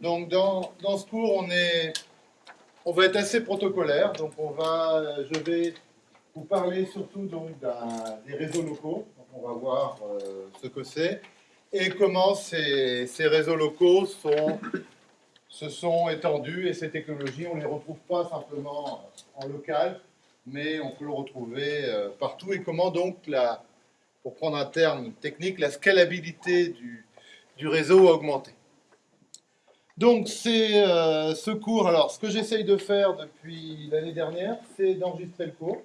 Donc dans, dans, ce cours, on, est, on va être assez protocolaire. Donc on va, je vais vous parler surtout donc des réseaux locaux. On va voir euh, ce que c'est et comment ces, ces, réseaux locaux sont, se sont étendus et ces technologies, on ne les retrouve pas simplement en local, mais on peut le retrouver euh, partout et comment donc, la, pour prendre un terme technique, la scalabilité du, du réseau a augmenté. Donc, c'est euh, ce cours. Alors, ce que j'essaye de faire depuis l'année dernière, c'est d'enregistrer le cours.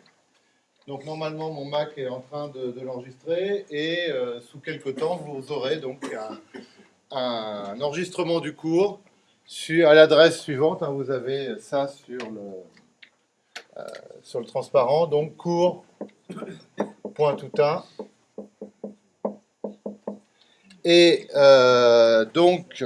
Donc, normalement, mon Mac est en train de, l'enregistrer et euh, sous quelques temps, vous aurez donc un, enregistrement du cours à l'adresse suivante. Hein. vous avez ça sur le, euh, sur le transparent. Donc, cours, point tout un. Et donc,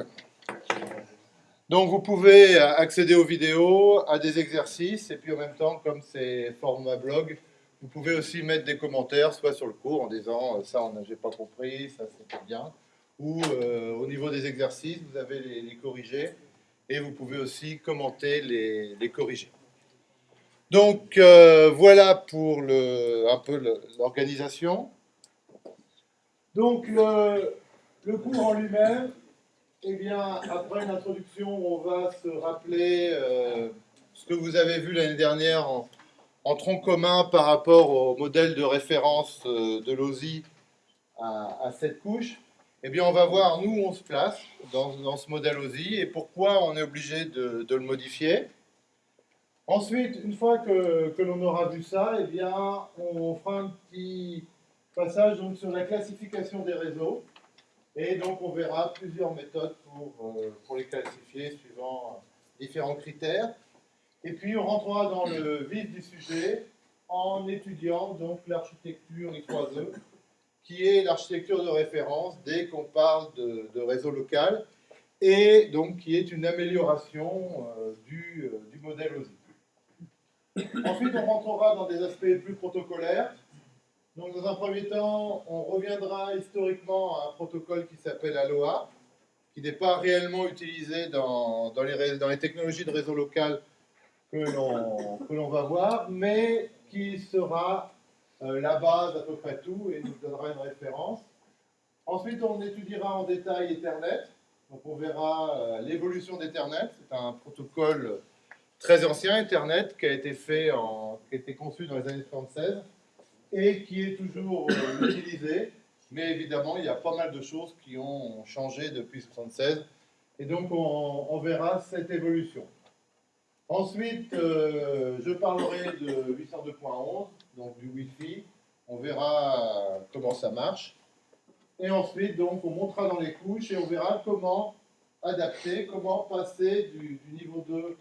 donc vous pouvez accéder aux vidéos, à des exercices, et puis en même temps, comme c'est format blog, vous pouvez aussi mettre des commentaires, soit sur le cours en disant euh, ça, j'ai pas compris, ça c'était bien, ou euh, au niveau des exercices, vous avez les, les corriger, et vous pouvez aussi commenter les, les corriger. Donc euh, voilà pour un peu l'organisation. Donc le cours en lui-même, eh bien, après l'introduction, on va se rappeler euh, ce que vous avez vu l'année dernière en, tronc commun par rapport au modèle de référence euh, de l'OSI à, cette couche. Eh bien, on va voir nous où on se place dans, ce modèle OSI et pourquoi on est obligé de, le modifier. Ensuite, une fois que, l'on aura vu ça, eh bien, on fera un petit passage donc, sur la classification des réseaux. Et donc, on verra plusieurs méthodes pour, euh, pour les classifier suivant différents critères. Et puis, on rentrera dans le vif du sujet en étudiant donc l'architecture I3E, qui est l'architecture de référence dès qu'on parle de, réseau local, et donc qui est une amélioration euh, du, euh, du modèle OSI. Ensuite, on rentrera dans des aspects plus protocolaires, donc, dans un premier temps, on reviendra historiquement à un protocole qui s'appelle Aloha, qui n'est pas réellement utilisé dans, dans, les, technologies de réseau local que l'on va voir, mais qui sera euh, la base à peu près tout et nous donnera une référence. Ensuite, on étudiera en détail Ethernet. Donc, on verra euh, l'évolution d'Ethernet. C'est un protocole très ancien, Ethernet, qui a été fait en, qui a été conçu dans les années 76 et qui est toujours euh, utilisé. Mais évidemment, il y a pas mal de choses qui ont changé depuis 1976. Et donc, on, verra cette évolution. Ensuite, euh, je parlerai de 802.11, donc du Wi-Fi. On verra comment ça marche. Et ensuite, donc, on montera dans les couches et on verra comment adapter, comment passer du, du niveau 2,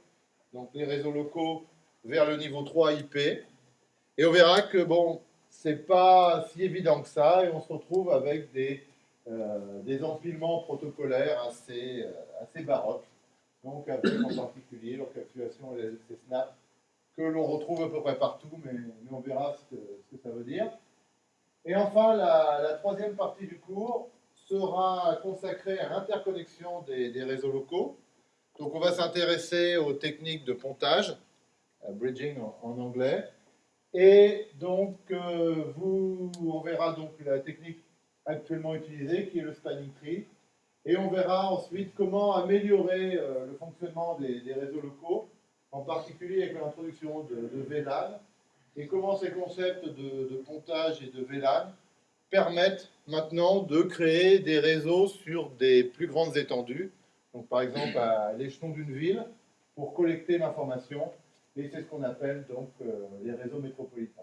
donc les réseaux locaux, vers le niveau 3 IP. Et on verra que, bon, c'est pas si évident que ça, et on se retrouve avec des, euh, des empilements protocolaires assez, euh, assez baroques, donc en particulier l'encapsulation et les snap, que l'on retrouve à peu près partout, mais, on verra ce que, ça veut dire. Et enfin, la, troisième partie du cours sera consacrée à l'interconnexion des, réseaux locaux. Donc on va s'intéresser aux techniques de pontage, bridging en anglais, et donc, euh, vous, on verra donc la technique actuellement utilisée, qui est le spanning tree. Et on verra ensuite comment améliorer euh, le fonctionnement des, réseaux locaux, en particulier avec l'introduction de, de, VLAN, et comment ces concepts de, de, pontage et de VLAN permettent maintenant de créer des réseaux sur des plus grandes étendues, donc par exemple à l'échelon d'une ville, pour collecter l'information et c'est ce qu'on appelle donc euh, les réseaux métropolitains.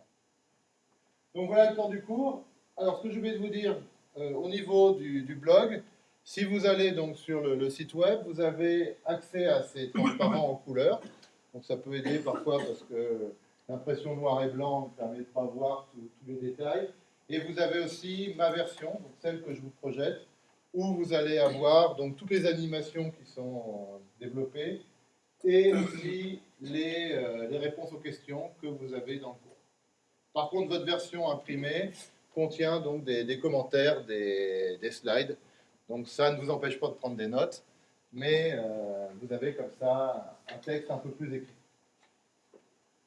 Donc voilà le temps du cours. Alors ce que je vais vous dire euh, au niveau du, blog, si vous allez donc sur le, site web, vous avez accès à ces transparents en couleur. Donc ça peut aider parfois parce que l'impression noir et blanc permet de voir tous les détails. Et vous avez aussi ma version, donc celle que je vous projette, où vous allez avoir donc toutes les animations qui sont développées et aussi les, euh, les, réponses aux questions que vous avez dans le cours. Par contre, votre version imprimée contient donc des, commentaires, des, des, slides. Donc ça ne vous empêche pas de prendre des notes. mais euh, vous avez comme ça un texte un peu plus écrit.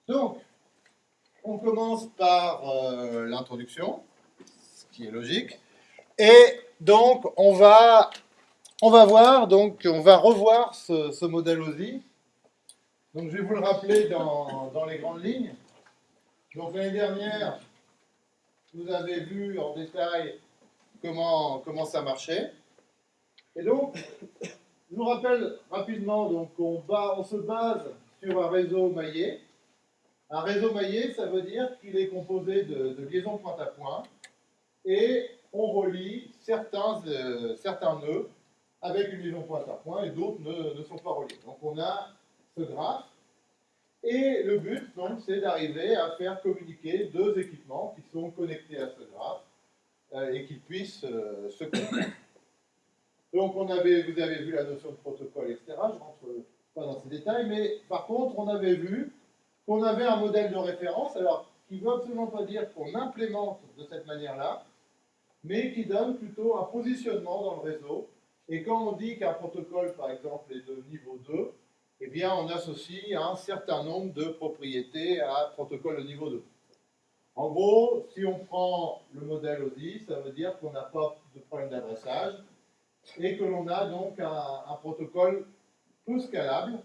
Donc, on commence par euh, l'introduction, ce qui est logique, et donc on va, on va voir, donc on va revoir ce, modèle OSI. Donc je vais vous le rappeler dans, dans les grandes lignes. Donc l'année dernière, vous avez vu en détail comment, comment ça marchait. Et donc, je vous rappelle rapidement, donc on, se base sur un réseau maillé. Un réseau maillé, ça veut dire qu'il est composé de, liaisons point à point et on relie certains, euh, certains nœuds avec une liaison point à point et d'autres ne, ne, sont pas reliés. Donc on a ce graphe et le but, donc, c'est d'arriver à faire communiquer deux équipements qui sont connectés à ce graphe euh, et qui puissent euh, se connecter. Donc on avait, vous avez vu la notion de protocole, etc. Je ne rentre pas dans ces détails, mais par contre, on avait vu qu'on avait un modèle de référence, alors qui ne veut absolument pas dire qu'on implémente de cette manière-là, mais qui donne plutôt un positionnement dans le réseau. Et quand on dit qu'un protocole, par exemple, est de niveau 2, eh bien, on associe un certain nombre de propriétés à protocole de niveau 2. En gros, si on prend le modèle OSI, ça veut dire qu'on n'a pas de problème d'adressage, et que l'on a donc un, protocole peu scalable,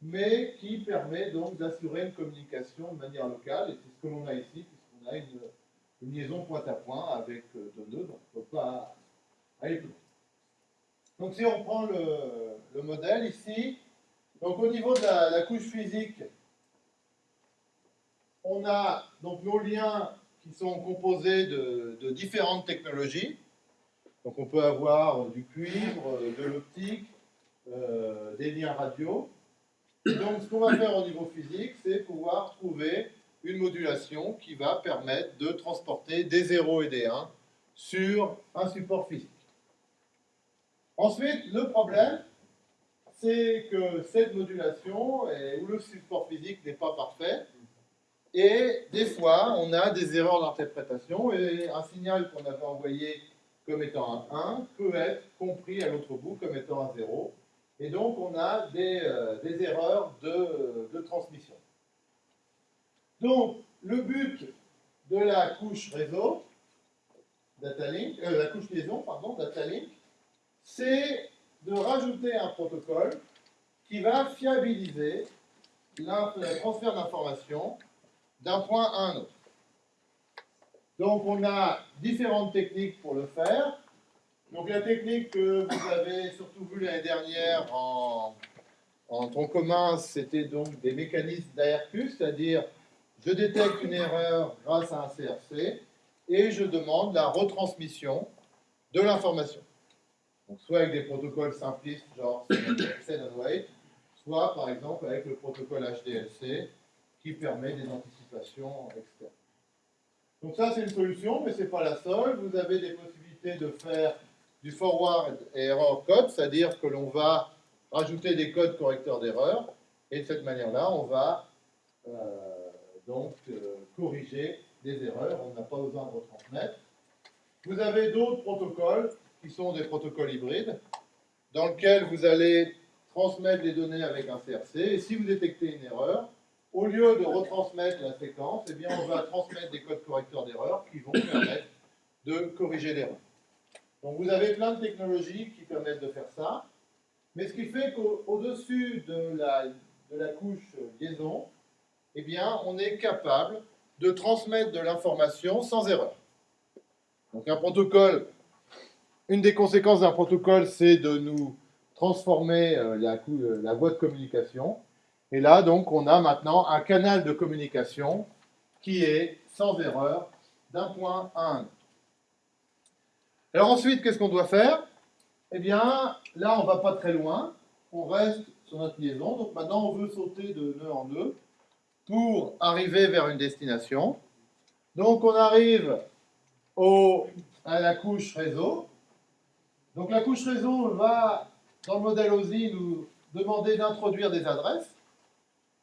mais qui permet donc d'assurer une communication de manière locale, et c'est ce que l'on a ici, puisqu'on a une, liaison point à point avec euh, deux nœuds, donc on ne peut pas aller plus loin. Donc si on prend le, modèle ici, donc au niveau de la, couche physique, on a donc nos liens qui sont composés de différentes technologies. Donc on peut avoir du cuivre, de l'optique, euh, des liens radio. Donc ce qu'on va faire au niveau physique, c'est pouvoir trouver une modulation qui va permettre de transporter des 0 et des 1 sur un support physique. Ensuite, le problème, c'est que cette modulation, où le support physique n'est pas parfait, et des fois, on a des erreurs d'interprétation, et un signal qu'on avait envoyé comme étant un 1 peut être compris à l'autre bout comme étant un 0. Et donc, on a des, euh, erreurs de, transmission. Donc, le but de la couche réseau, data link, euh, la couche liaison, pardon, data link, c'est de rajouter un protocole qui va fiabiliser le transfert d'informations d'un point à un autre. Donc on a différentes techniques pour le faire. Donc la technique que vous avez surtout vue l'année dernière en, en commun, c'était donc des mécanismes d'ARQ, c'est-à-dire je détecte une erreur grâce à un CRC et je demande la retransmission de l'information. Soit avec des protocoles simplistes genre send and wait, soit par exemple avec le protocole HDLC qui permet des anticipations externes. Donc ça, c'est une solution, mais ce n'est pas la seule. Vous avez des possibilités de faire du forward et error code, c'est-à-dire que l'on va rajouter des codes correcteurs d'erreurs, et de cette manière-là, on va euh, donc euh, corriger des erreurs, on n'a pas besoin de retransmettre. Vous avez d'autres protocoles qui sont des protocoles hybrides, dans lesquels vous allez transmettre les données avec un CRC, et si vous détectez une erreur, au lieu de retransmettre la séquence, eh bien, on va transmettre des codes correcteurs d'erreur qui vont permettre de corriger l'erreur. Donc vous avez plein de technologies qui permettent de faire ça, mais ce qui fait qu'au-dessus de la, de la couche liaison, eh bien, on est capable de transmettre de l'information sans erreur. Donc un protocole, une des conséquences d'un protocole, c'est de nous transformer euh, la, euh, la voie de communication et là, donc, on a maintenant un canal de communication qui est sans erreur d'un point à un autre. Alors ensuite, qu'est-ce qu'on doit faire? Eh bien, là, on ne va pas très loin. On reste sur notre liaison. Donc maintenant, on veut sauter de nœud en nœud pour arriver vers une destination. Donc on arrive au, à la couche réseau. Donc la couche réseau va, dans le modèle OSI, nous demander d'introduire des adresses.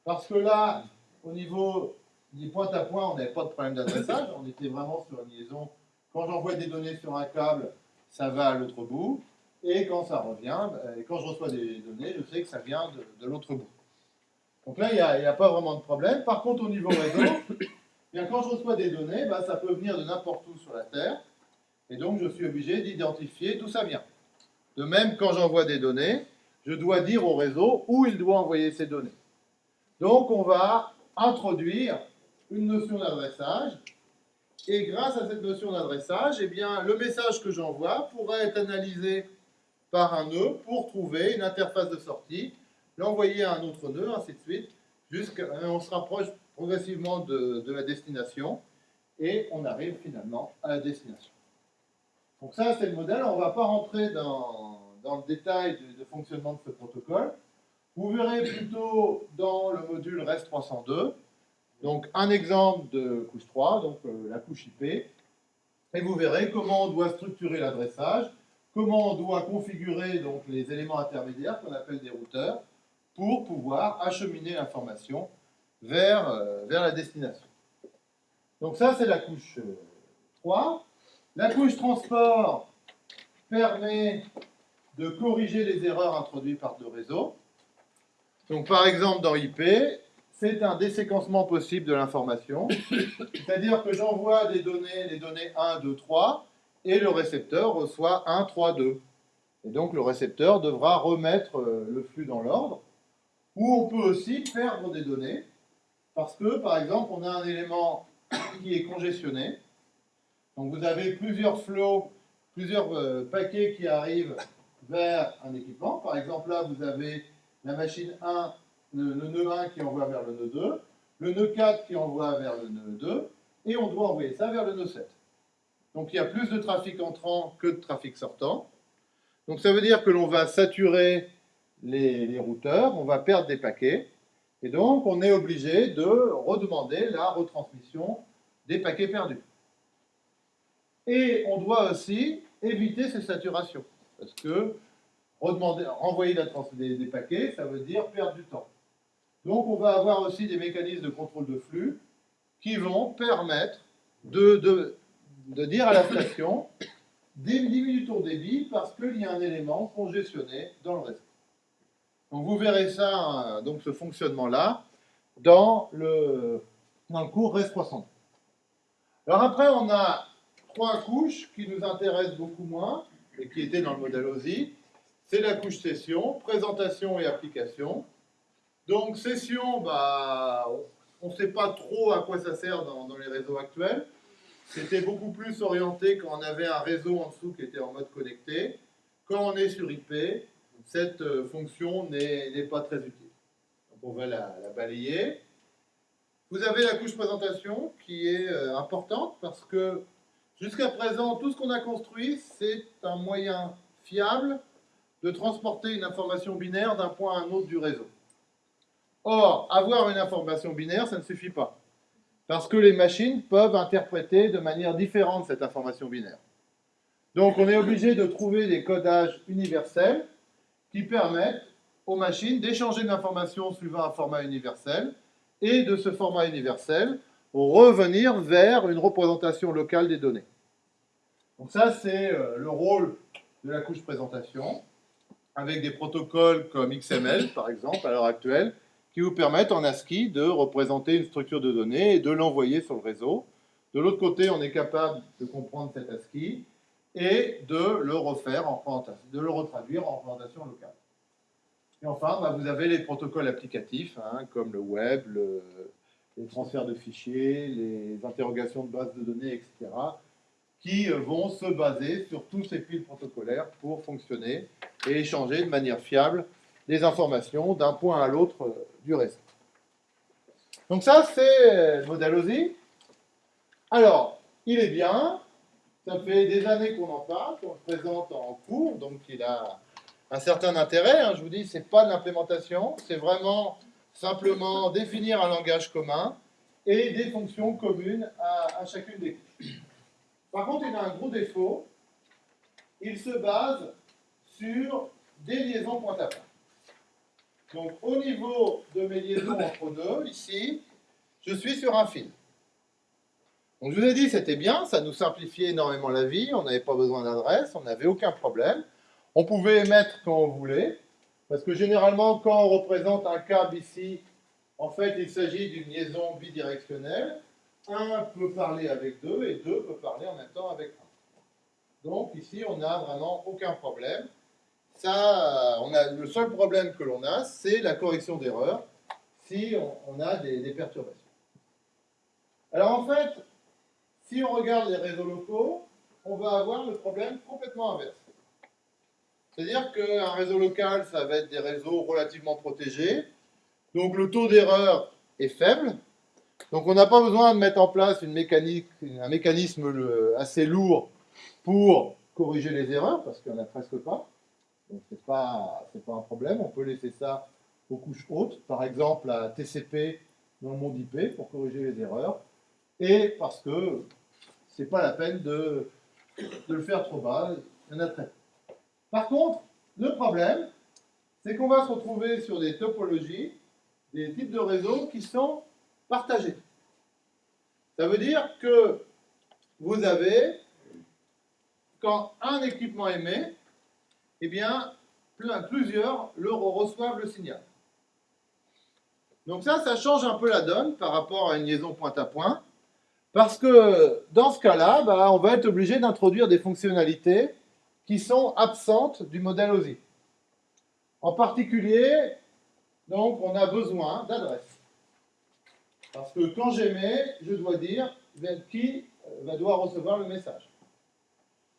Parce que là, au niveau des points à point, on n'avait pas de problème d'adressage. On était vraiment sur une liaison. Quand j'envoie des données sur un câble, ça va à l'autre bout. et quand ça revient, bah, et quand je reçois des données, je sais que ça vient de, l'autre bout. Donc là, il n'y a, pas vraiment de problème. Par contre, au niveau réseau, bien, quand je reçois des données, bah, ça peut venir de n'importe où sur la Terre, et donc je suis obligé d'identifier d'où ça vient. De même, quand j'envoie des données, je dois dire au réseau où il doit envoyer ces données. Donc, on va introduire une notion d'adressage, et grâce à cette notion d'adressage, eh le message que j'envoie pourra être analysé par un nœud pour trouver une interface de sortie, l'envoyer à un autre nœud, ainsi de suite, jusqu'à on se rapproche progressivement de, la destination et on arrive finalement à la destination. Donc ça, c'est le modèle. On ne va pas rentrer dans, le détail de, fonctionnement de ce protocole. Vous verrez plutôt dans le module REST 302, donc un exemple de couche 3, donc euh, la couche IP, et vous verrez comment on doit structurer l'adressage, comment on doit configurer donc, les éléments intermédiaires qu'on appelle des routeurs pour pouvoir acheminer l'information vers, euh, vers la destination. Donc ça, c'est la couche 3. La couche transport permet de corriger les erreurs introduites par deux réseaux. Donc par exemple dans IP, c'est un déséquencement possible de l'information, c'est-à-dire que j'envoie des données, les données 1, 2, 3, et le récepteur reçoit 1, 3, 2. Et donc le récepteur devra remettre euh, le flux dans l'ordre, ou on peut aussi perdre des données, parce que par exemple on a un élément qui est congestionné, donc vous avez plusieurs flows, plusieurs euh, paquets qui arrivent vers un équipement, par exemple là vous avez la machine 1, le, le nœud 1 qui envoie vers le nœud 2, le nœud 4 qui envoie vers le nœud 2, et on doit envoyer ça vers le nœud 7. Donc il y a plus de trafic entrant que de trafic sortant. Donc ça veut dire que l'on va saturer les, routeurs, on va perdre des paquets, et donc on est obligé de redemander la retransmission des paquets perdus. Et on doit aussi éviter ces saturations, parce que renvoyer la des, des paquets, ça veut dire perdre du temps. Donc on va avoir aussi des mécanismes de contrôle de flux qui vont permettre de, de dire à la station diminue ton débit parce qu'il y a un élément congestionné dans le réseau. Donc vous verrez ça, donc ce fonctionnement-là, dans le, dans le cours REST 300. Alors après, on a trois couches qui nous intéressent beaucoup moins et qui étaient dans le modèle OSI. C'est la couche session, présentation et application. Donc session, bah, on ne sait pas trop à quoi ça sert dans, les réseaux actuels. C'était beaucoup plus orienté quand on avait un réseau en dessous qui était en mode connecté. Quand on est sur IP, cette euh, fonction n'est pas très utile. On va la, balayer. Vous avez la couche présentation qui est euh, importante parce que jusqu'à présent, tout ce qu'on a construit, c'est un moyen fiable de transporter une information binaire d'un point à un autre du réseau. Or, avoir une information binaire, ça ne suffit pas parce que les machines peuvent interpréter de manière différente cette information binaire. Donc on est obligé de trouver des codages universels qui permettent aux machines d'échanger de l'information suivant un format universel et de ce format universel revenir vers une représentation locale des données. Donc ça, c'est euh, le rôle de la couche présentation, avec des protocoles comme XML, par exemple, à l'heure actuelle, qui vous permettent en ASCII de représenter une structure de données et de l'envoyer sur le réseau. De l'autre côté, on est capable de comprendre cet ASCII et de le refaire en de le retraduire en représentation locale. Et enfin, bah, vous avez les protocoles applicatifs, hein, comme le web, les transferts de fichiers, les interrogations de bases de données, etc., qui euh, vont se baser sur tous ces fils protocolaires pour fonctionner et échanger de manière fiable des informations d'un point à l'autre euh, du réseau. Donc ça, c'est le modèle OSI. Alors, il est bien, ça fait des années qu'on en parle, qu'on le présente en cours, donc il a un certain intérêt. Hein. je vous dis, ce n'est pas de l'implémentation, c'est vraiment simplement définir un langage commun et des fonctions communes à, chacune des couches. Par contre, il a un gros défaut, il se base sur des liaisons point à point. Donc au niveau de mes liaisons entre deux, ici, je suis sur un fil. Donc je vous ai dit, c'était bien, ça nous simplifiait énormément la vie, on n'avait pas besoin d'adresse, on n'avait aucun problème. On pouvait émettre quand on voulait, parce que généralement, quand on représente un câble ici, en fait, il s'agit d'une liaison bidirectionnelle. Un peut parler avec deux et deux peut parler en même temps avec un. Donc ici, on n'a vraiment aucun problème. Ça, on a, le seul problème que l'on a, c'est la correction d'erreur si on, a des perturbations. Alors en fait, si on regarde les réseaux locaux, on va avoir le problème complètement inverse. C'est-à-dire qu'un réseau local, ça va être des réseaux relativement protégés. Donc le taux d'erreur est faible. Donc on n'a pas besoin de mettre en place une mécanique, un mécanisme assez lourd pour corriger les erreurs, parce qu'il n'y en a presque pas. Ce n'est pas, un problème. On peut laisser ça aux couches hautes, par exemple à TCP dans le monde IP, pour corriger les erreurs. Et parce que ce n'est pas la peine de, de, le faire trop bas, il y en a très peu. Par contre, le problème, c'est qu'on va se retrouver sur des topologies des types de réseaux qui sont partagés. Ça veut dire que vous avez, quand un équipement émet, eh bien, plusieurs le reçoivent le signal. Donc ça, ça change un peu la donne par rapport à une liaison point à point, parce que dans ce cas-là, bah, on va être obligé d'introduire des fonctionnalités qui sont absentes du modèle OSI. En particulier, donc, on a besoin d'adresse. Parce que quand j'émets, je dois dire qui euh, va devoir recevoir le message.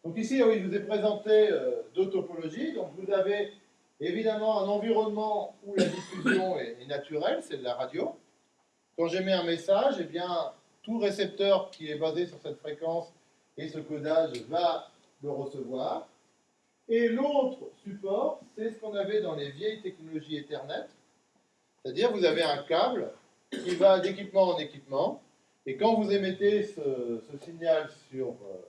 Donc ici, je vous ai présenté deux topologies. Donc vous avez évidemment un environnement où la diffusion est, naturelle, c'est de la radio. Quand j'émets un message, eh bien, tout récepteur qui est basé sur cette fréquence et ce codage va le recevoir. Et l'autre support, c'est ce qu'on avait dans les vieilles technologies Ethernet, c'est-à-dire, vous avez un câble qui va d'équipement en équipement, et quand vous émettez ce, signal sur, euh,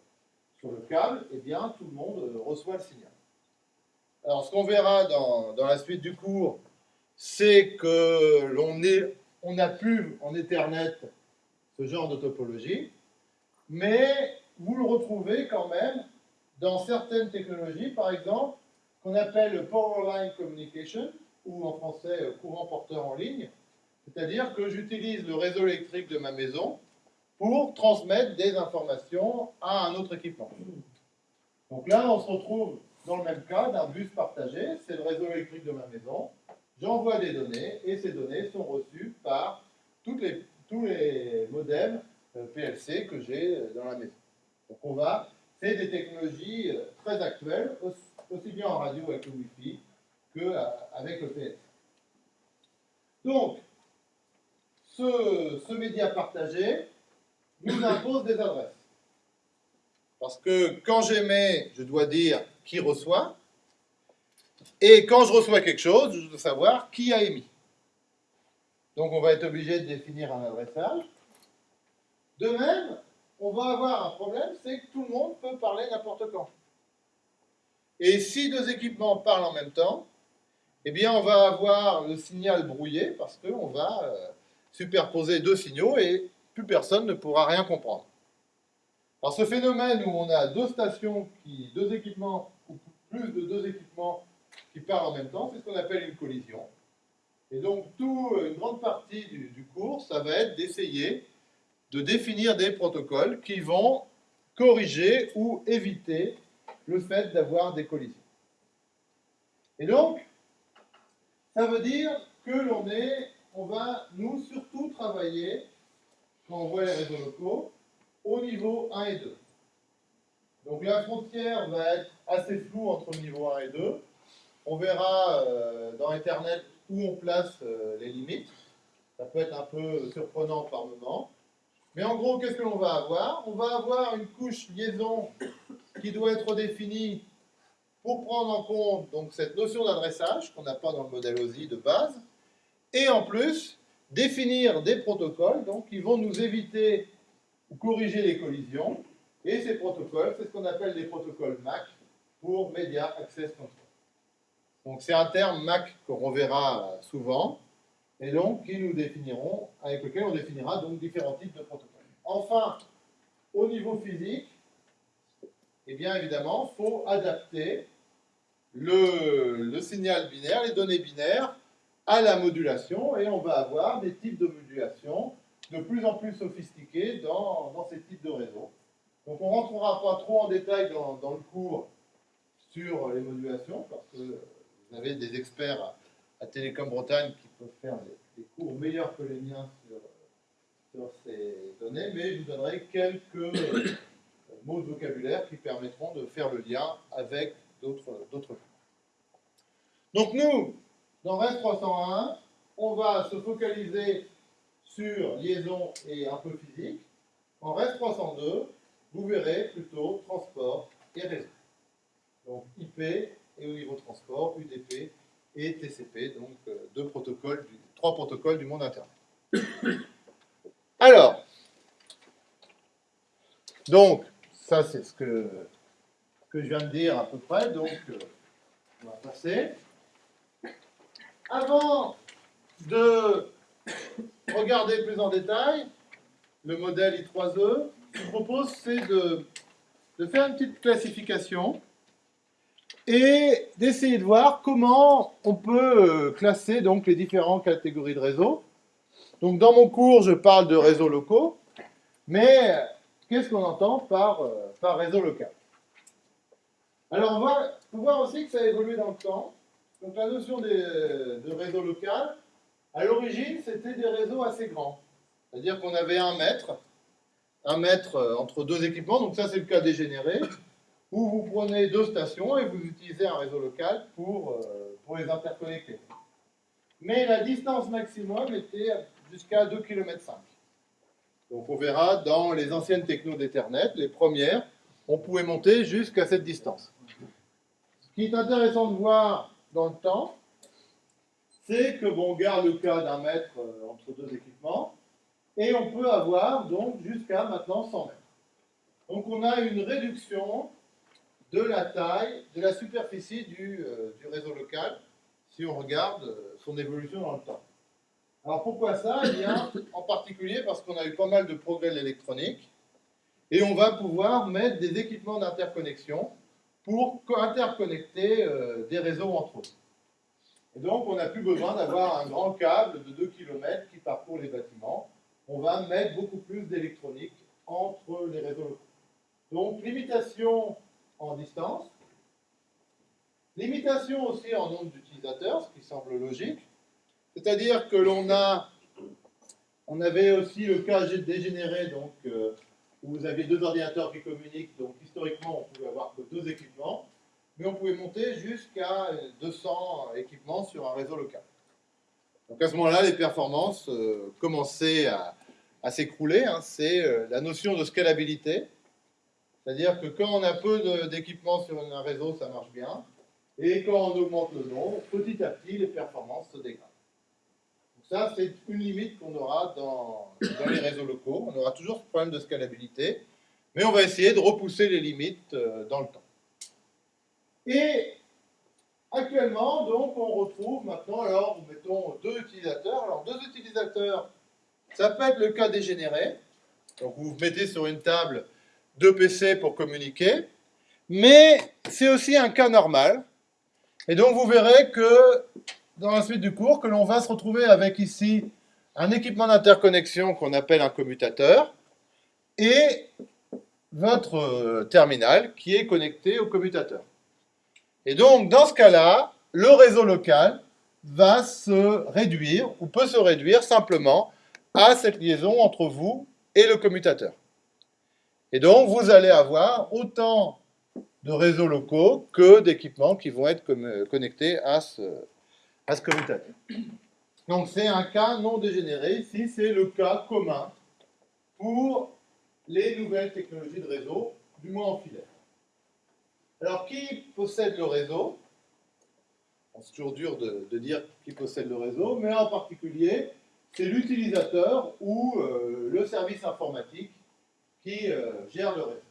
sur, le câble, eh bien, tout le monde euh, reçoit le signal. Alors, ce qu'on verra dans, dans, la suite du cours, c'est que l'on on n'a plus en Ethernet ce genre de topologie, mais vous le retrouvez quand même dans certaines technologies, par exemple, qu'on appelle le Power Line Communication, ou en français euh, courant porteur en ligne, c'est-à-dire que j'utilise le réseau électrique de ma maison pour transmettre des informations à un autre équipement. Donc là, on se retrouve dans le même cas d'un bus partagé, c'est le réseau électrique de ma maison, j'envoie des données et ces données sont reçues par toutes les, tous les modems euh, PLC que j'ai euh, dans la maison. Donc on va, c'est des technologies très actuelles, aussi bien en radio avec le Wi-Fi qu'avec le PS. Donc, ce, média partagé nous impose des adresses. Parce que quand j'émets, je dois dire qui reçoit, et quand je reçois quelque chose, je dois savoir qui a émis. Donc on va être obligé de définir un adressage. De même, on va avoir un problème, c'est que tout le monde peut parler n'importe quand. Et si deux équipements parlent en même temps, eh bien, on va avoir le signal brouillé parce qu'on va euh, superposer deux signaux et plus personne ne pourra rien comprendre. Alors, ce phénomène où on a deux stations, qui, deux équipements, ou plus de deux équipements qui parlent en même temps, c'est ce qu'on appelle une collision. Et donc, tout, une grande partie du, du cours, ça va être d'essayer de définir des protocoles qui vont corriger ou éviter le fait d'avoir des collisions. Et donc, ça veut dire que l'on est, on va nous surtout travailler, quand on voit les réseaux locaux, au niveau 1 et 2. Donc la frontière va être assez floue entre le niveau 1 et 2. On verra euh, dans Internet où on place euh, les limites. Ça peut être un peu surprenant par moment. Mais en gros, qu'est-ce que l'on va avoir? On va avoir une couche liaison qui doit être définie pour prendre en compte donc, cette notion d'adressage qu'on n'a pas dans le modèle OSI de base, et en plus définir des protocoles donc, qui vont nous éviter ou corriger les collisions. Et ces protocoles, c'est ce qu'on appelle des protocoles MAC pour Media Access Control. Donc c'est un terme MAC qu'on reverra souvent, et donc qui nous définiront, avec lequel on définira donc différents types de protocoles. Enfin, au niveau physique, eh bien évidemment, il faut adapter le, signal binaire, les données binaires, à la modulation, et on va avoir des types de modulation de plus en plus sophistiqués dans, ces types de réseaux. Donc on ne rentrera pas trop en détail dans, le cours sur les modulations, parce que vous avez des experts à, Télécom Bretagne faire des, cours meilleurs que les miens sur, ces données, mais je vous donnerai quelques mots de vocabulaire qui permettront de faire le lien avec d'autres cours. Donc nous, dans REST 301, on va se focaliser sur liaison et un peu physique. En REST 302, vous verrez plutôt transport et réseau. Donc IP et au niveau transport, UDP et TCP, donc euh, deux protocoles, trois protocoles du monde Internet. Alors, donc, ça c'est ce que, que je viens de dire à peu près, donc euh, on va passer. Avant de regarder plus en détail le modèle I3E, ce que je propose, c'est de, faire une petite classification et d'essayer de voir comment on peut euh, classer donc, les différentes catégories de réseaux. Donc dans mon cours, je parle de réseaux locaux, mais qu'est-ce qu'on entend par, euh, par réseau local? Alors on va voir aussi que ça a évolué dans le temps. Donc la notion de réseau local, à l'origine, c'était des réseaux assez grands. C'est-à-dire qu'on avait un mètre, un mètre euh, entre deux équipements, donc ça c'est le cas dégénéré, où vous prenez deux stations et vous utilisez un réseau local pour, euh, les interconnecter. Mais la distance maximum était jusqu'à 2,5 km. Donc on verra dans les anciennes technos d'Ethernet, les premières, on pouvait monter jusqu'à cette distance. Ce qui est intéressant de voir dans le temps, c'est que bon, on garde le cas d'un mètre euh, entre deux équipements, et on peut avoir donc jusqu'à maintenant 100 mètres. Donc on a une réduction de la taille, de la superficie du, euh, du réseau local, si on regarde euh, son évolution dans le temps. Alors pourquoi ça? Eh bien, en particulier parce qu'on a eu pas mal de progrès de l'électronique, et on va pouvoir mettre des équipements d'interconnexion pour interconnecter des réseaux entre eux. Et donc, on n'a plus besoin d'avoir un grand câble de 2 km qui parcourt les bâtiments. On va mettre beaucoup plus d'électronique entre les réseaux locaux. Donc, limitation en distance. Limitation aussi en nombre d'utilisateurs, ce qui semble logique. C'est-à-dire que l'on a, on avait aussi le cas dégénéré, donc, euh, où vous aviez deux ordinateurs qui communiquent, donc historiquement, on pouvait avoir que deux équipements mais on pouvait monter jusqu'à 200 équipements sur un réseau local. Donc à ce moment-là, les performances euh, commençaient à, s'écrouler. Hein. C'est euh, la notion de scalabilité. C'est-à-dire que quand on a peu d'équipements sur un réseau, ça marche bien. Et quand on augmente le nombre, petit à petit, les performances se dégradent. Donc ça, c'est une limite qu'on aura dans, les réseaux locaux. On aura toujours ce problème de scalabilité, mais on va essayer de repousser les limites euh, dans le temps. Et actuellement, donc, on retrouve maintenant, alors, nous mettons deux utilisateurs. Alors, deux utilisateurs, ça peut être le cas dégénéré. Donc, vous vous mettez sur une table deux PC pour communiquer. Mais c'est aussi un cas normal. Et donc, vous verrez que, dans la suite du cours, que l'on va se retrouver avec ici un équipement d'interconnexion qu'on appelle un commutateur et votre terminal qui est connecté au commutateur. Et donc, dans ce cas-là, le réseau local va se réduire, ou peut se réduire simplement à cette liaison entre vous et le commutateur. Et donc, vous allez avoir autant de réseaux locaux que d'équipements qui vont être connectés à ce, à ce commutateur. Donc, c'est un cas non dégénéré. Ici, c'est le cas commun pour les nouvelles technologies de réseau, du moins en filaire. Alors, qui possède le réseau? C'est toujours dur de, dire qui possède le réseau, mais en particulier, c'est l'utilisateur ou euh, le service informatique qui euh, gère le réseau.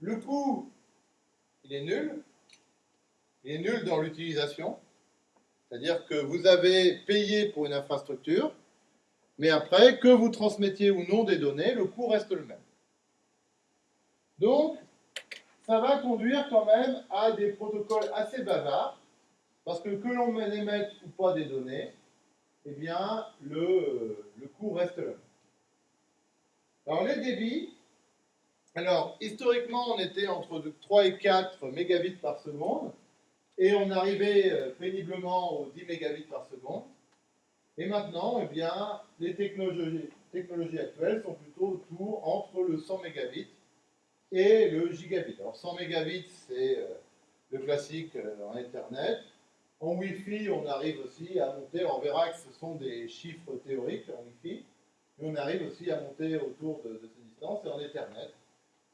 Le coût, il est nul. Il est nul dans l'utilisation. C'est-à-dire que vous avez payé pour une infrastructure, mais après, que vous transmettiez ou non des données, le coût reste le même. Donc, ça va conduire quand même à des protocoles assez bavards, parce que que l'on émette ou pas des données, eh bien, le, le coût reste là. Alors, les débits, alors, historiquement, on était entre 3 et 4 mégabits par seconde, et on arrivait euh, péniblement aux 10 mégabits par seconde. Et maintenant, eh bien, les technologies, actuelles sont plutôt autour entre le 100 mégabits et le gigabit. Alors 100 mégabits, c'est euh, le classique euh, en Ethernet. En Wi-Fi, on arrive aussi à monter, on verra que ce sont des chiffres théoriques en Wi-Fi, mais on arrive aussi à monter autour de, ces distances et en Ethernet.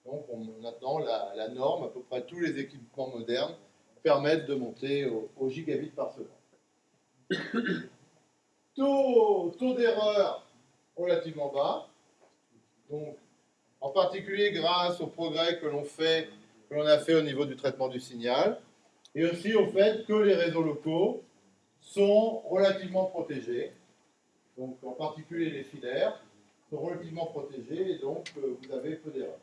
Donc maintenant, la, norme, à peu près tous les équipements modernes permettent de monter au, gigabit par seconde. taux, taux d'erreur relativement bas. Donc en particulier grâce au progrès que l'on fait, que l'on a fait au niveau du traitement du signal, et aussi au fait que les réseaux locaux sont relativement protégés, donc en particulier les filaires sont relativement protégés, et donc euh, vous avez peu d'erreurs.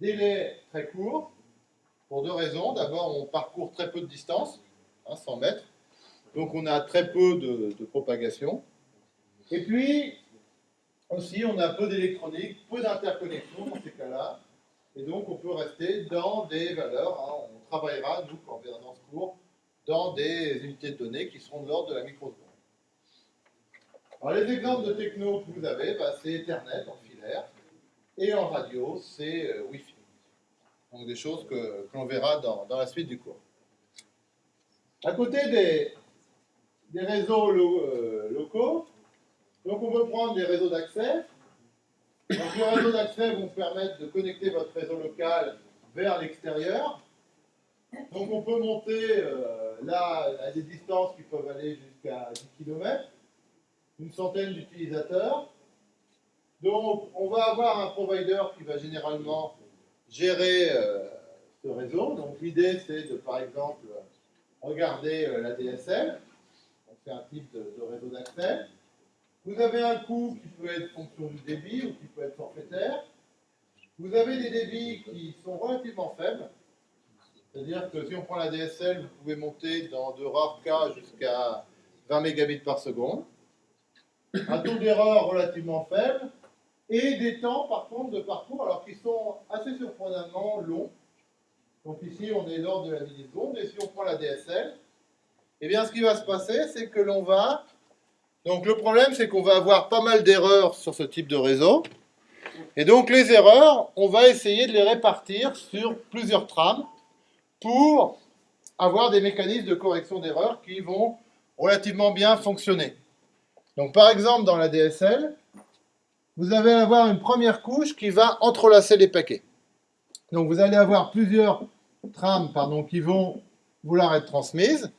Délai très court, pour deux raisons. D'abord, on parcourt très peu de distance, 100 hein, mètres, donc on a très peu de, propagation. Et puis, aussi, on a peu d'électronique, peu d'interconnexion dans ces cas-là, et donc on peut rester dans des valeurs, hein. on travaillera, nous, quand on verra dans ce cours, dans des unités de données qui seront de l'ordre de la microseconde. Alors les exemples de techno que vous avez, bah, c'est Ethernet en filaire, et en radio, c'est euh, Wi-Fi. Donc des choses que, l'on verra dans, la suite du cours. À côté des, des réseaux euh, locaux, donc on peut prendre des réseaux d'accès. Donc les réseaux d'accès vont permettre de connecter votre réseau local vers l'extérieur. Donc on peut monter euh, là à des distances qui peuvent aller jusqu'à 10 km, une centaine d'utilisateurs. Donc on va avoir un provider qui va généralement gérer euh, ce réseau. Donc l'idée c'est de par exemple regarder euh, la DSL. C'est un type de réseau d'accès. Vous avez un coût qui peut être fonction du débit ou qui peut être forfaitaire. Vous avez des débits qui sont relativement faibles. C'est-à-dire que si on prend la DSL, vous pouvez monter dans de rares cas jusqu'à 20 mégabits par seconde. Un taux d'erreur relativement faible. Et des temps, par contre, de parcours, alors qui sont assez surprenamment longs. Donc ici, on est l'ordre de la milliseconde. Et si on prend la DSL, eh bien, ce qui va se passer, c'est que l'on va donc le problème, c'est qu'on va avoir pas mal d'erreurs sur ce type de réseau. Et donc les erreurs, on va essayer de les répartir sur plusieurs trames pour avoir des mécanismes de correction d'erreurs qui vont relativement bien fonctionner. Donc par exemple, dans la DSL, vous allez avoir une première couche qui va entrelacer les paquets. Donc vous allez avoir plusieurs trames pardon, qui vont vouloir être transmises.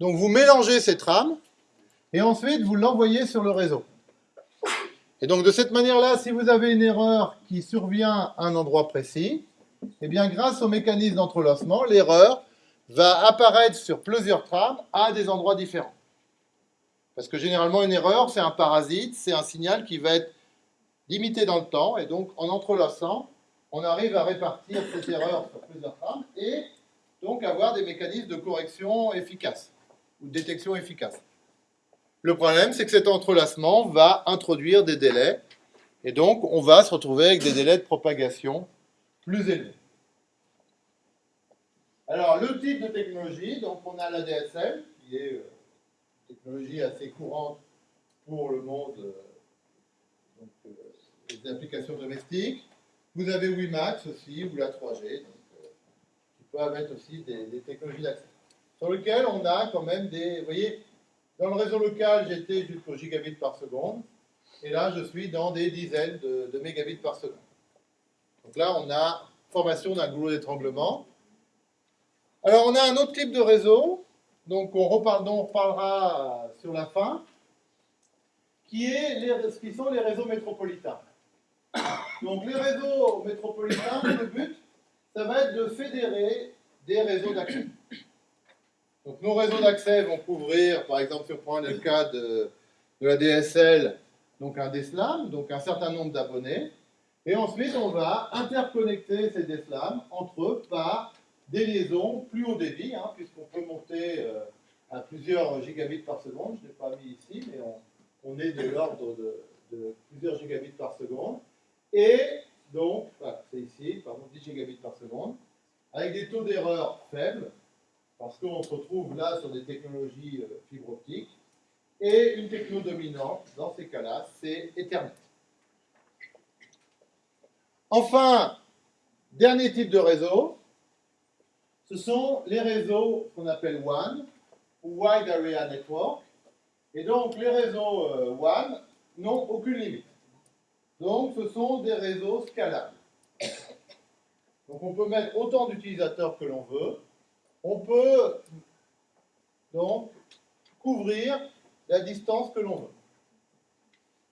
Donc vous mélangez ces trames et ensuite vous l'envoyez sur le réseau. Et donc de cette manière-là, si vous avez une erreur qui survient à un endroit précis, eh bien grâce au mécanisme d'entrelacement, l'erreur va apparaître sur plusieurs trames à des endroits différents. Parce que généralement une erreur, c'est un parasite, c'est un signal qui va être limité dans le temps, et donc en entrelaçant, on arrive à répartir cette erreur sur plusieurs trames, et donc avoir des mécanismes de correction efficaces, ou de détection efficace. Le problème, c'est que cet entrelacement va introduire des délais, et donc on va se retrouver avec des délais de propagation plus élevés. Alors, le type de technologie, donc on a la DSL, qui est euh, technologie assez courante pour le monde euh, euh, des applications domestiques. Vous avez WiMAX aussi, ou la 3G, qui peuvent être aussi des, technologies d'accès. Sur lesquelles on a quand même des... Vous voyez, dans le réseau local, j'étais jusqu'au gigabit par seconde. Et là, je suis dans des dizaines de, mégabits par seconde. Donc là, on a formation d'un goulot d'étranglement. Alors, on a un autre type de réseau, donc on on reparlera sur la fin, qui, est qui sont les réseaux métropolitains. Donc les réseaux métropolitains, le but, ça va être de fédérer des réseaux d'accès. Donc nos réseaux d'accès vont couvrir, par exemple, si on prend le cas de, la DSL, donc un DSLAM, donc un certain nombre d'abonnés. Et ensuite, on va interconnecter ces DSLAM entre eux par des liaisons plus haut débit, hein, puisqu'on peut monter euh, à plusieurs gigabits par seconde. Je ne l'ai pas mis ici, mais on, est de l'ordre de, plusieurs gigabits par seconde. Et donc, c'est ici, pardon, 10 gigabits par seconde, avec des taux d'erreur faibles, parce qu'on se retrouve là sur des technologies euh, fibre optique, et une techno dominante, dans ces cas-là, c'est Ethernet. Enfin, dernier type de réseau, ce sont les réseaux qu'on appelle WAN, ou Wide Area Network. Et donc, les réseaux euh, WAN n'ont aucune limite. Donc, ce sont des réseaux scalables. Donc, on peut mettre autant d'utilisateurs que l'on veut. On peut donc couvrir la distance que l'on veut.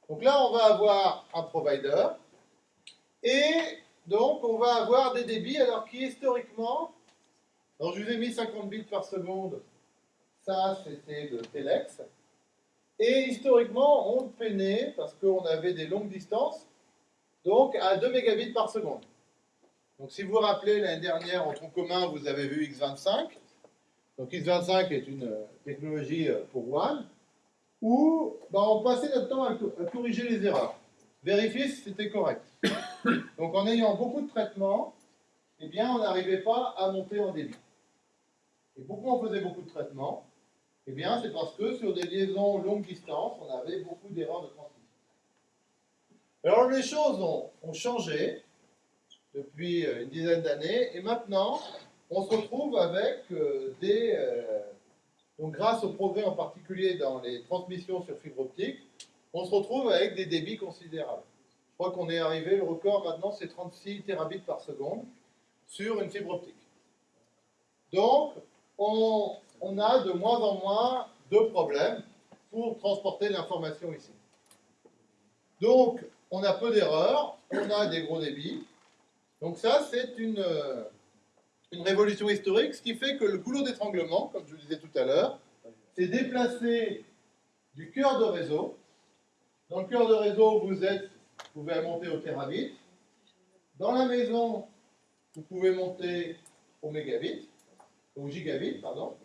Donc là, on va avoir un provider et donc, on va avoir des débits, alors qui historiquement, alors je vous ai mis 50 bits par seconde, ça c'était le Telex, et historiquement, on peinait, parce qu'on avait des longues distances, donc à 2 mégabits par seconde. Donc si vous vous rappelez, l'année dernière, en tronc commun, vous avez vu X25. Donc X25 est une euh, technologie euh, pour WAN, où ben, on passait notre temps à corriger les erreurs vérifier si c'était correct. Donc en ayant beaucoup de traitements, eh bien on n'arrivait pas à monter en débit. Et pourquoi on faisait beaucoup de traitements? Eh bien c'est parce que sur des liaisons longue distance, on avait beaucoup d'erreurs de transmission. Alors les choses ont, changé depuis euh, une dizaine d'années, et maintenant on se retrouve avec euh, des... Euh, donc grâce au progrès en particulier dans les transmissions sur fibre optique, on se retrouve avec des débits considérables. Je crois qu'on est arrivé, le record maintenant, c'est 36 terabits par seconde sur une fibre optique. Donc, on, a de moins en moins de problèmes pour transporter l'information ici. Donc, on a peu d'erreurs, on a des gros débits. Donc ça, c'est une, révolution historique, ce qui fait que le goulot d'étranglement, comme je vous disais tout à l'heure, c'est déplacer du cœur de réseau dans le cœur de réseau, vous êtes, vous pouvez monter au terabit. Dans la maison, vous pouvez monter au mégabit, au gigabit, pardon.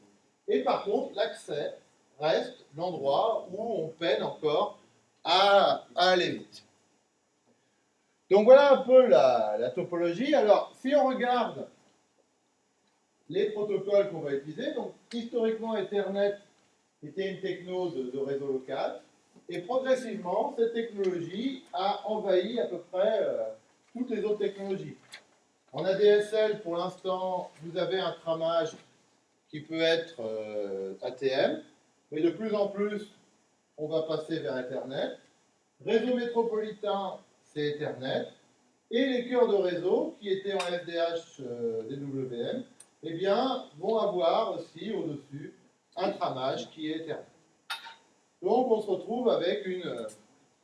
Et par contre, l'accès reste l'endroit où on peine encore à, aller vite. Donc voilà un peu la, topologie. Alors, si on regarde les protocoles qu'on va utiliser, donc historiquement Ethernet était une techno de réseau local. Et progressivement, cette technologie a envahi à peu près euh, toutes les autres technologies. En ADSL, pour l'instant, vous avez un tramage qui peut être euh, ATM, mais de plus en plus, on va passer vers Ethernet. Réseau métropolitain, c'est Ethernet. Et les cœurs de réseau, qui étaient en SDH euh, DWM, eh bien, vont avoir aussi au-dessus un tramage qui est Ethernet. Donc on se retrouve avec une,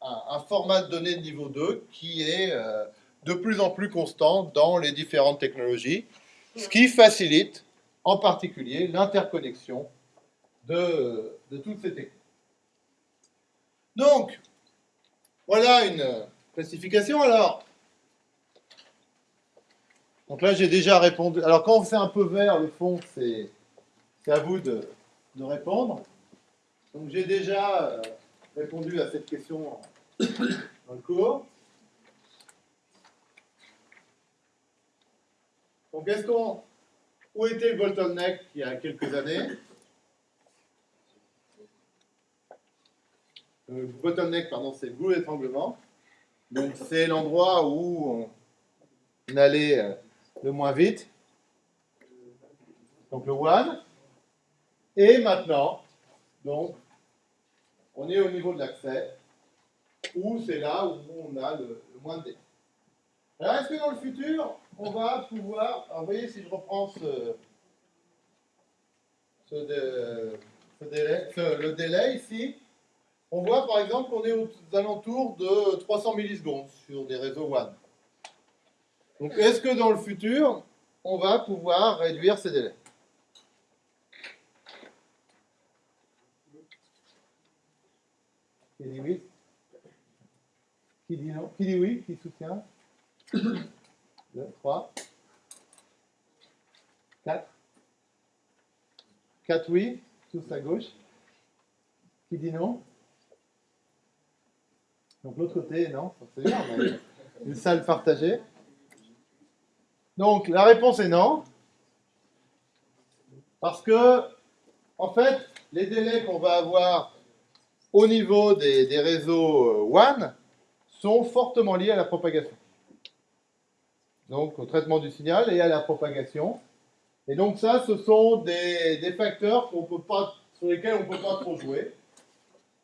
un, format de données de niveau 2 qui est euh, de plus en plus constant dans les différentes technologies, ce qui facilite en particulier l'interconnexion de, toutes ces technologies. Donc, voilà une classification. Alors, donc là j'ai déjà répondu. Alors quand c'est un peu vert, le fond, c'est à vous de, de répondre. Donc j'ai déjà euh, répondu à cette question dans le cours. Donc. Où était le bottleneck il y a quelques années? Le bottleneck, pardon, c'est le goût d'étranglement. Donc c'est l'endroit où on allait euh, le moins vite. Donc le one. Et maintenant, donc, on est au niveau de l'accès, où c'est là où on a le, moins de délai. Alors, est-ce que dans le futur, on va pouvoir... Alors, vous voyez, si je reprends ce, délai, le délai ici, on voit par exemple qu'on est aux alentours de 300 millisecondes sur des réseaux WAN. Donc, est-ce que dans le futur, on va pouvoir réduire ces délais? Qui dit oui? Qui dit non? Qui dit oui? Qui soutient? 2, 3, 4. 4 oui, tous à gauche. Qui dit non? Donc l'autre côté, non, c'est bien, une salle partagée. Donc la réponse est non. Parce que, en fait, les délais qu'on va avoir au niveau des, des réseaux WAN sont fortement liés à la propagation. Donc au traitement du signal et à la propagation. Et donc ça, ce sont des, facteurs sur lesquels on ne peut pas trop jouer.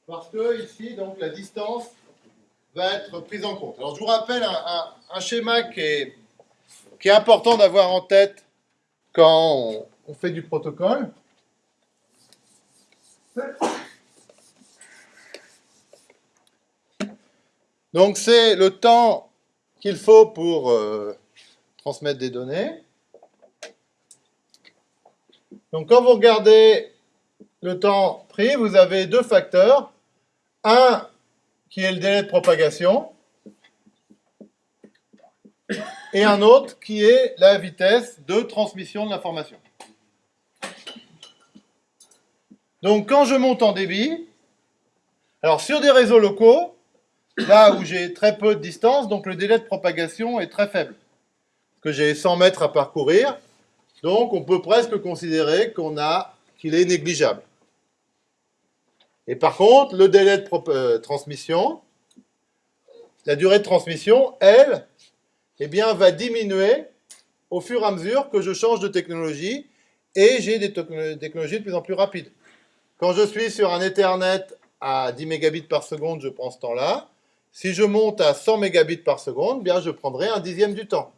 Parce que ici, donc, la distance va être prise en compte. Alors je vous rappelle un, schéma qui est, important d'avoir en tête quand on, on fait du protocole. Donc c'est le temps qu'il faut pour euh, transmettre des données. Donc quand vous regardez le temps pris, vous avez deux facteurs. Un qui est le délai de propagation et un autre qui est la vitesse de transmission de l'information. Donc quand je monte en débit, alors sur des réseaux locaux, là où j'ai très peu de distance, donc le délai de propagation est très faible. Que j'ai 100 mètres à parcourir, donc on peut presque considérer qu'on a qu'il est négligeable. Et par contre, le délai de euh, transmission, la durée de transmission, elle, eh bien, va diminuer au fur et à mesure que je change de technologie et j'ai des technologies de plus en plus rapides. Quand je suis sur un Ethernet à 10 mégabits par seconde, je prends ce temps-là. Si je monte à 100 mégabits par seconde, bien je prendrai un dixième du temps.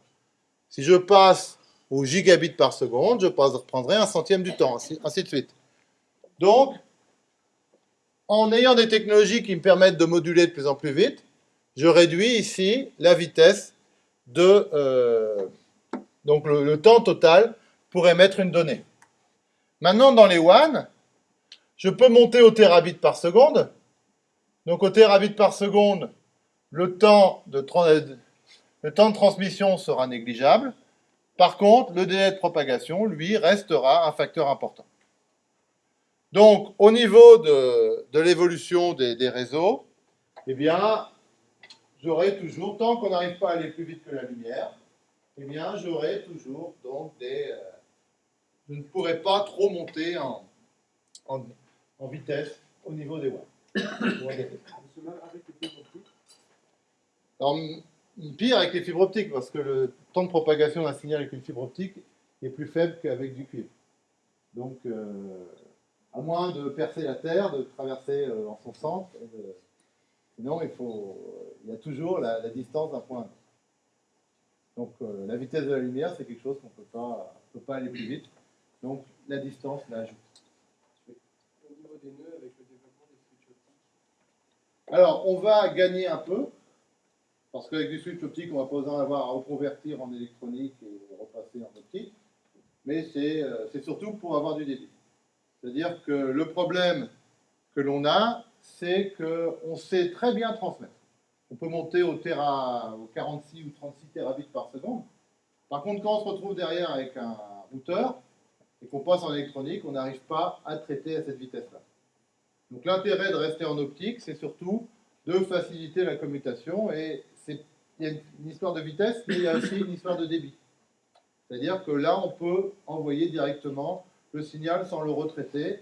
Si je passe au gigabit par seconde, je prendrai un centième du temps, ainsi, de suite. Donc, en ayant des technologies qui me permettent de moduler de plus en plus vite, je réduis ici la vitesse de euh, donc le, temps total pour émettre une donnée. Maintenant, dans les WAN, je peux monter au terabit par seconde. Donc au terabit par seconde, le temps de, le temps de transmission sera négligeable. Par contre, le délai de propagation, lui, restera un facteur important. Donc, au niveau de, de l'évolution des, des, réseaux, eh bien, j'aurai toujours, tant qu'on n'arrive pas à aller plus vite que la lumière, eh bien, j'aurai toujours donc des... Euh, je ne pourrai pas trop monter en, en, en vitesse au niveau des watts. Pire avec les fibres optiques, parce que le temps de propagation d'un signal avec une fibre optique est plus faible qu'avec du cuivre. Donc, euh, à moins de percer la Terre, de traverser euh, en son centre, sinon il, faut, il y a toujours la, la distance d'un point à l'autre. Donc, euh, la vitesse de la lumière, c'est quelque chose qu'on ne peut pas aller plus vite. Donc, la distance l'ajoute. Alors, on va gagner un peu, parce qu'avec du switch optique, on va pas besoin d'avoir à reconvertir en électronique et repasser en optique, mais euh, c'est surtout pour avoir du débit. C'est-à-dire que le problème que l'on a, c'est qu'on sait très bien transmettre. On peut monter au, terra, au 46 ou 36 terabits par seconde. Par contre, quand on se retrouve derrière avec un routeur et qu'on passe en électronique, on n'arrive pas à traiter à cette vitesse-là. Donc l'intérêt de rester en optique, c'est surtout de faciliter la commutation. Et il y a une histoire de vitesse, mais il y a aussi une histoire de débit. C'est-à-dire que là, on peut envoyer directement le signal sans le retraiter.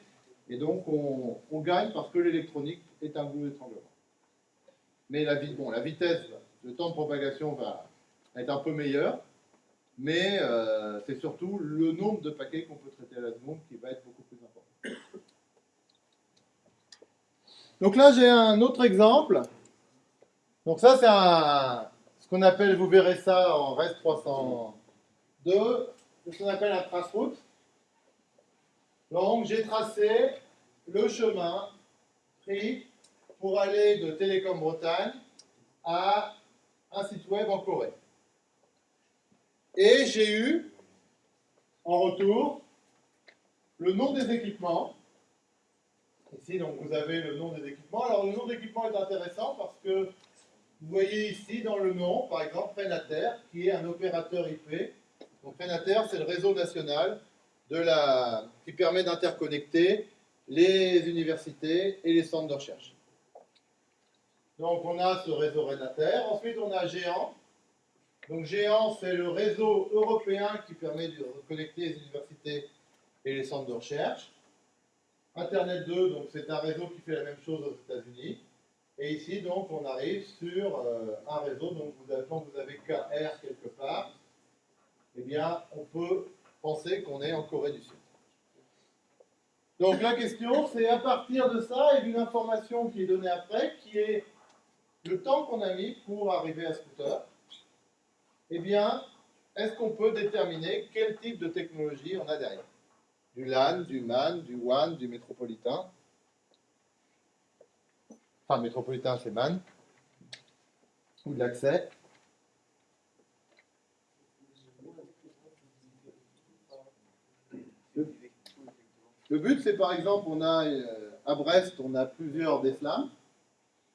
Et donc, on, gagne parce que l'électronique est un bout d'étranglement. Mais la, vitesse, le temps de propagation va être un peu meilleur. Mais euh, c'est surtout le nombre de paquets qu'on peut traiter à la seconde qui va être beaucoup plus important. Donc là, j'ai un autre exemple. Donc ça, c'est ce qu'on appelle, vous verrez ça en REST 302, ce qu'on appelle un trace-route. Donc j'ai tracé le chemin pris pour aller de Télécom Bretagne à un site web en Corée. Et j'ai eu en retour le nom des équipements, Ici, donc, vous avez le nom des équipements. Alors, le nom d'équipement est intéressant parce que vous voyez ici dans le nom, par exemple, Renater, qui est un opérateur IP. Donc Renater, c'est le réseau national qui permet d'interconnecter les universités et les centres de recherche. Donc on a ce réseau Renater. Ensuite, on a Géant. Donc Géant, c'est le réseau européen qui permet de connecter les universités et les centres de recherche. Internet 2, donc c'est un réseau qui fait la même chose aux États-Unis. Et ici, donc, on arrive sur euh, un réseau, donc vous avez, quand vous avez KR quelque part, eh bien, on peut penser qu'on est en Corée du Sud. Donc la question, c'est à partir de ça et d'une information qui est donnée après, qui est le temps qu'on a mis pour arriver à Scooter, eh bien, est-ce qu'on peut déterminer quel type de technologie on a derrière? Du LAN, du MAN, du WAN, du métropolitain Enfin, métropolitain, c'est MAN. Ou de l'accès. Le but, c'est par exemple, on a euh, à Brest, on a plusieurs DSLAM.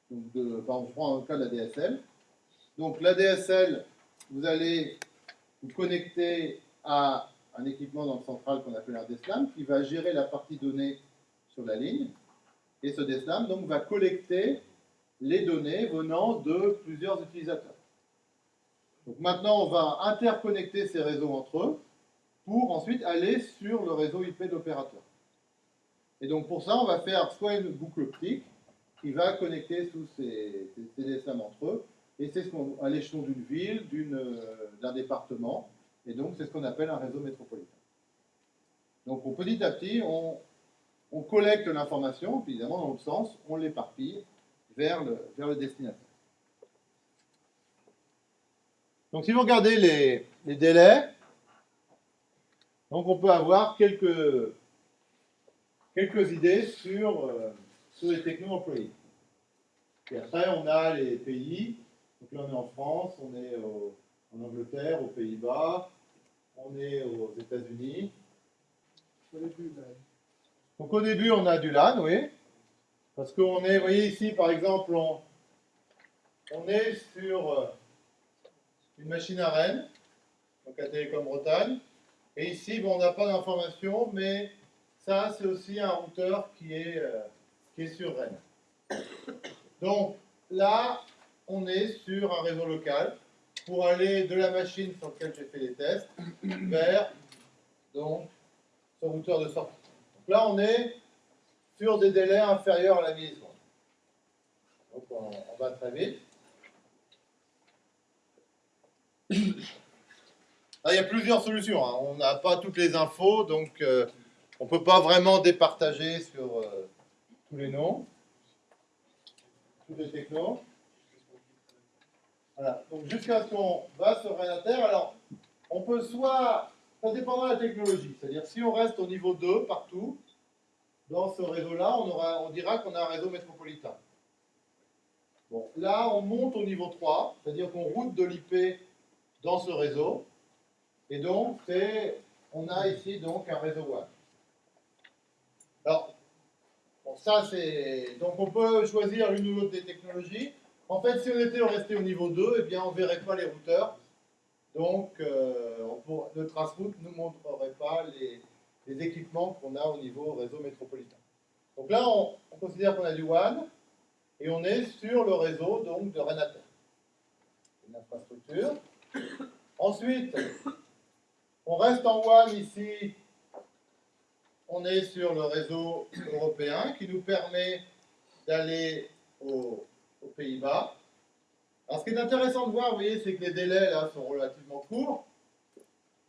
Donc de, on prend un cas de la DSL. Donc la DSL, vous allez vous connecter à un équipement dans le central qu'on appelle un DSLAM qui va gérer la partie donnée sur la ligne. Et ce DSLAM donc, va collecter les données venant de plusieurs utilisateurs. Donc maintenant, on va interconnecter ces réseaux entre eux pour ensuite aller sur le réseau IP d'opérateur. Et donc pour ça, on va faire soit une boucle optique qui va connecter tous ces, ces entre eux, et c'est ce à l'échelon d'une ville, euh, d'un département, et donc c'est ce qu'on appelle un réseau métropolitain. Donc petit à petit, on, on collecte l'information, puis évidemment dans l'autre sens, on l'éparpille vers le, vers le destinataire. Donc si vous regardez les, les délais, donc on peut avoir quelques quelques idées sur, euh, sur les technos employés. Et après, on a les pays. Donc là, on est en France, on est en Angleterre, aux Pays-Bas, on est aux États-Unis. Donc au début, on a du LAN, oui. Parce qu'on est, vous voyez ici, par exemple, on, on est sur euh, une machine à Rennes, donc à Télécom Bretagne. Et ici, bon, on n'a pas d'informations, mais ça, c'est aussi un routeur qui est, euh, qui est sur Rennes. Donc là, on est sur un réseau local pour aller de la machine sur laquelle j'ai fait les tests vers donc, ce routeur de sortie. Là, on est sur des délais inférieurs à la milliseconde. Donc on, va très vite. il y a plusieurs solutions. Hein. On n'a pas toutes les infos, donc euh, on ne peut pas vraiment départager sur euh, tous les noms, tous les technos. Voilà, donc jusqu'à ce qu'on va sur Renater, alors on peut soit, ça dépend de la technologie, c'est-à-dire si on reste au niveau 2 partout, dans ce réseau-là, on, dira qu'on a un réseau métropolitain. Bon, là, on monte au niveau 3, c'est-à-dire qu'on route de l'IP dans ce réseau, et donc on a ici donc un réseau WAN. Alors, ça c'est. Donc on peut choisir l'une ou l'autre des technologies. En fait, si on était resté au niveau 2, eh bien on ne verrait pas les routeurs. Donc euh, le Transroute ne nous montrerait pas les, équipements qu'on a au niveau réseau métropolitain. Donc là, on, considère qu'on a du WAN et on est sur le réseau donc, de Renater. Une infrastructure. Ensuite, on reste en WAN ici on est sur le réseau européen qui nous permet d'aller aux, Pays-Bas. Alors, ce qui est intéressant de voir, vous voyez, c'est que les délais là sont relativement courts.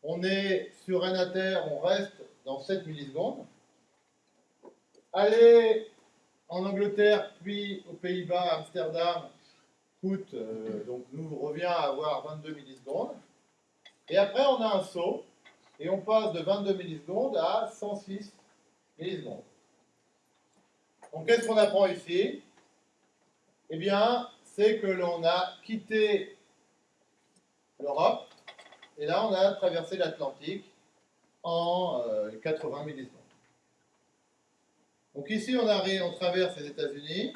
On est sur un inter, on reste dans 7 millisecondes. Aller en Angleterre, puis aux Pays-Bas, Amsterdam, coûte, euh, donc nous revient à avoir 22 millisecondes. Et après, on a un saut et on passe de 22 millisecondes à 106 millisecondes. Donc qu'est-ce qu'on apprend ici? Eh bien, c'est que l'on a quitté l'Europe et là on a traversé l'Atlantique en 80 euh, millisecondes. Donc ici on, arrive, on traverse les États-Unis,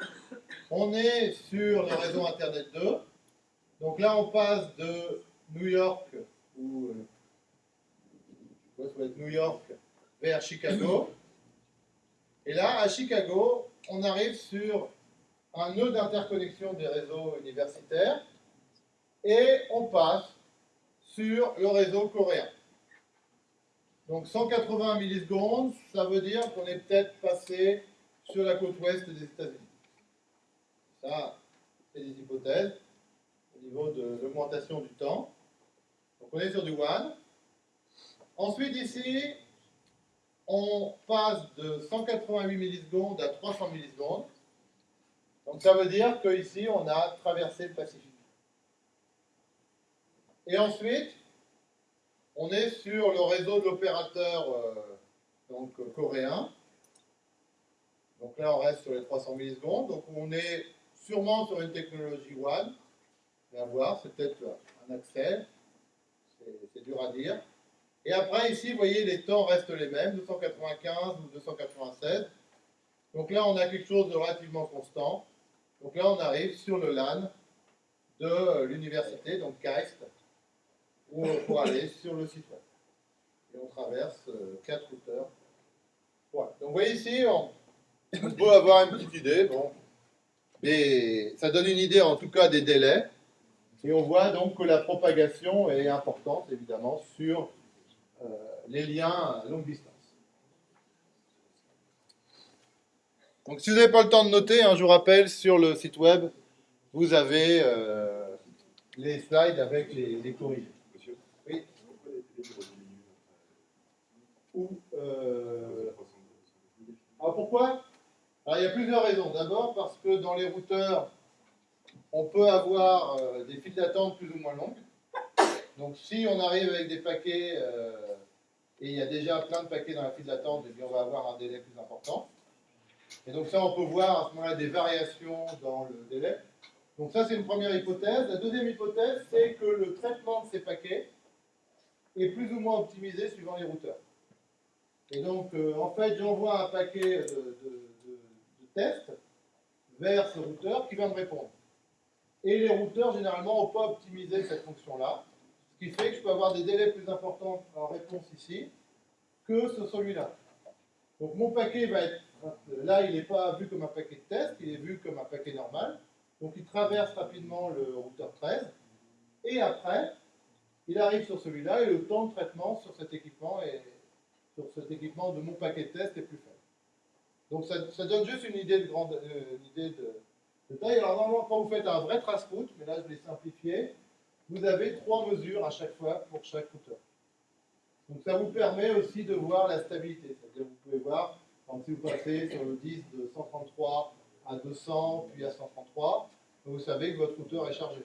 on est sur le réseau Internet 2, Donc là, on passe de New York, ou euh, New York, vers Chicago. Et là, à Chicago, on arrive sur un nœud d'interconnexion des réseaux universitaires et on passe sur le réseau coréen. Donc 180 millisecondes, ça veut dire qu'on est peut-être passé sur la côte ouest des États-Unis. Ça, c'est des hypothèses au niveau de l'augmentation du temps. Donc on est sur du one. Ensuite ici, on passe de 188 millisecondes à 300 millisecondes. Donc ça veut dire qu'ici, on a traversé le Pacifique. Et ensuite, on est sur le réseau de l'opérateur euh, donc, coréen. Donc là, on reste sur les 300 millisecondes. Donc on est sûrement sur une technologie One. On va voir, c'est peut-être un accès. C'est dur à dire. Et après, ici, vous voyez, les temps restent les mêmes, 295 ou 296. Donc là, on a quelque chose de relativement constant. Donc là, on arrive sur le LAN de l'université, donc KAIST, pour aller sur le site web. Et on traverse euh, quatre routeurs. Donc vous voyez ici, on, peut avoir une petite idée. Bon. Mais ça donne une idée en tout cas des délais. Et on voit donc que la propagation est importante, évidemment, sur euh, les liens à longue distance. Donc si vous n'avez pas le temps de noter, hein, je vous rappelle, sur le site web, vous avez euh, les slides avec les, les corrigés. Oui. Ou, euh... Alors pourquoi? Il y a plusieurs raisons. D'abord parce que dans les routeurs, on peut avoir euh, des files d'attente plus ou moins longues. Donc si on arrive avec des paquets et il y a déjà plein de paquets dans la file d'attente, eh on va avoir un délai plus important. Et donc ça, on peut voir à ce moment-là des variations dans le délai. Donc ça, c'est une première hypothèse. La deuxième hypothèse, c'est que le traitement de ces paquets est plus ou moins optimisé suivant les routeurs. Et donc, euh, en fait, j'envoie un paquet de, de, tests vers ce routeur qui va me répondre. Et les routeurs, généralement, n'ont pas optimisé cette fonction-là, ce qui fait que je peux avoir des délais plus importants en réponse ici que ce celui-là. Donc mon paquet va être, là il n'est pas vu comme un paquet de test, il est vu comme un paquet normal. Donc il traverse rapidement le routeur 13. Et après, il arrive sur celui-là et le temps de traitement sur cet équipement sur cet équipement de mon paquet de test est plus faible. Donc ça, donne juste une idée de grande, euh, idée de, taille. Alors normalement, quand vous faites un vrai trace route, mais là je vais simplifier, vous avez trois mesures à chaque fois pour chaque routeur. Donc ça vous permet aussi de voir la stabilité. C'est-à-dire vous pouvez voir, si vous passez sur le 10 de 133 à 200, puis à 133, vous savez que votre routeur est chargé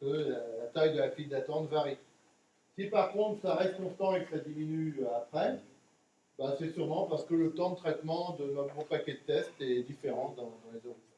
que la, taille de la file d'attente varie. Si par contre ça reste constant et que ça diminue après, bah, c'est sûrement parce que le temps de traitement de mon paquet de test est différent dans, dans les autres.